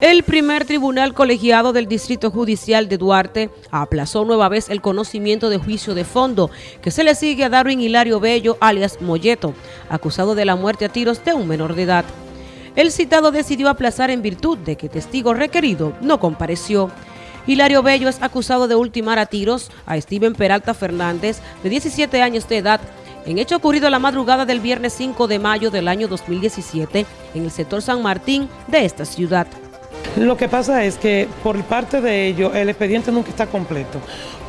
El primer tribunal colegiado del Distrito Judicial de Duarte aplazó nueva vez el conocimiento de juicio de fondo que se le sigue a Darwin Hilario Bello, alias Molleto, acusado de la muerte a tiros de un menor de edad. El citado decidió aplazar en virtud de que testigo requerido no compareció. Hilario Bello es acusado de ultimar a tiros a Steven Peralta Fernández, de 17 años de edad, en hecho ocurrido la madrugada del viernes 5 de mayo del año 2017 en el sector San Martín de esta ciudad. Lo que pasa es que por parte de ellos el expediente nunca está completo,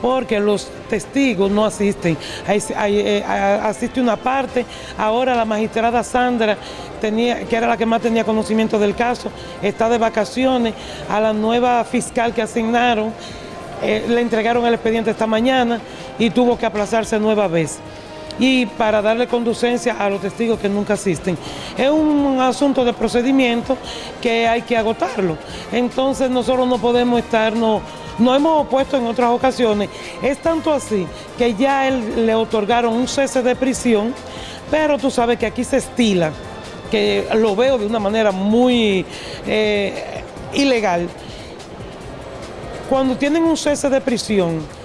porque los testigos no asisten. Eh, asiste una parte, ahora la magistrada Sandra, tenía, que era la que más tenía conocimiento del caso, está de vacaciones, a la nueva fiscal que asignaron, eh, le entregaron el expediente esta mañana y tuvo que aplazarse nueva vez y para darle conducencia a los testigos que nunca asisten. Es un asunto de procedimiento que hay que agotarlo. Entonces nosotros no podemos estar, no, hemos opuesto en otras ocasiones. Es tanto así que ya él le otorgaron un cese de prisión, pero tú sabes que aquí se estila, que lo veo de una manera muy eh, ilegal. Cuando tienen un cese de prisión,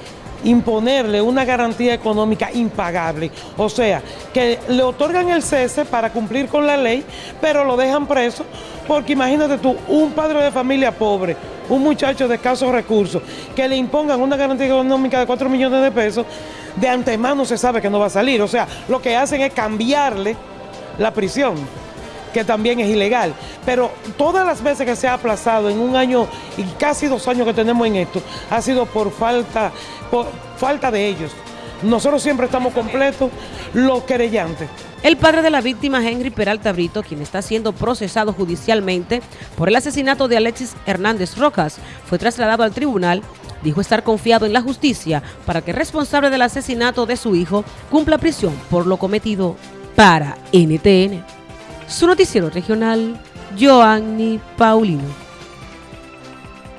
imponerle una garantía económica impagable. O sea, que le otorgan el cese para cumplir con la ley, pero lo dejan preso, porque imagínate tú, un padre de familia pobre, un muchacho de escasos recursos, que le impongan una garantía económica de 4 millones de pesos, de antemano se sabe que no va a salir. O sea, lo que hacen es cambiarle la prisión que también es ilegal. Pero todas las veces que se ha aplazado en un año y casi dos años que tenemos en esto, ha sido por falta, por falta de ellos. Nosotros siempre estamos completos, los querellantes. El padre de la víctima, Henry Peralta Brito, quien está siendo procesado judicialmente por el asesinato de Alexis Hernández Rojas, fue trasladado al tribunal, dijo estar confiado en la justicia para que responsable del asesinato de su hijo cumpla prisión por lo cometido para NTN. Su noticiero regional, Joanny Paulino.